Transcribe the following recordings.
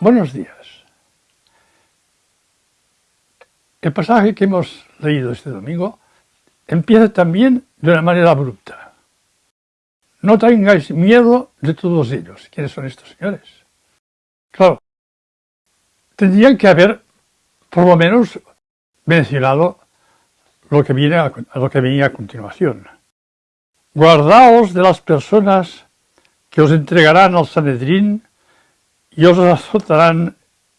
Buenos días. El pasaje que hemos leído este domingo empieza también de una manera abrupta. No tengáis miedo de todos ellos. ¿Quiénes son estos señores? Claro, tendrían que haber por lo menos mencionado lo que, viene a, lo que venía a continuación. Guardaos de las personas que os entregarán al Sanedrín y os azotarán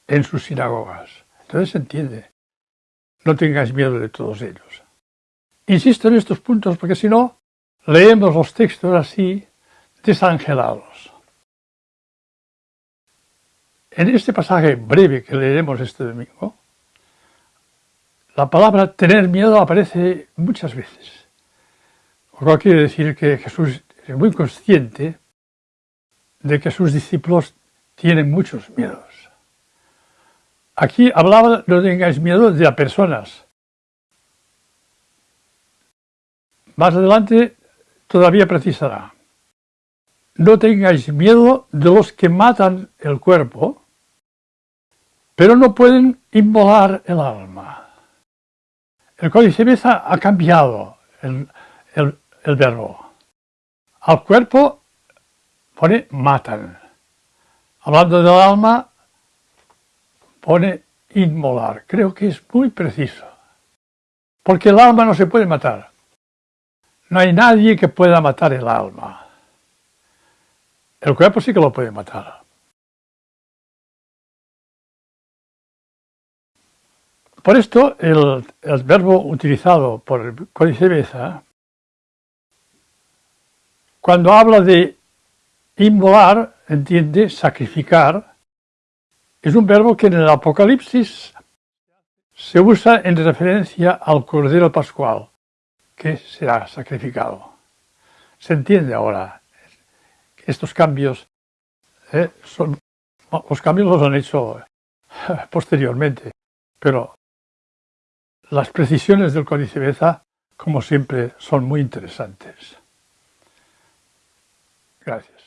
en sus sinagogas. Entonces se entiende. No tengáis miedo de todos ellos. Insisto en estos puntos porque si no, leemos los textos así, desangelados. En este pasaje breve que leeremos este domingo, la palabra tener miedo aparece muchas veces. Lo cual quiere decir que Jesús es muy consciente de que sus discípulos tienen muchos miedos. Aquí hablaba, no tengáis miedo de personas. Más adelante todavía precisará. No tengáis miedo de los que matan el cuerpo, pero no pueden inmolar el alma. El códice Beza ha cambiado el, el verbo. Al cuerpo pone matan. Hablando del alma, pone inmolar. Creo que es muy preciso. Porque el alma no se puede matar. No hay nadie que pueda matar el alma. El cuerpo sí que lo puede matar. Por esto, el, verbo utilizado por el Códice Beza, cuando habla de inmolar, entiende sacrificar, es un verbo que en el Apocalipsis se usa en referencia al Cordero Pascual, que será sacrificado. Se entiende ahora. Estos cambios, eh, son, los cambios los han hecho posteriormente, pero las precisiones del Códice Beza, como siempre, son muy interesantes. Gracias.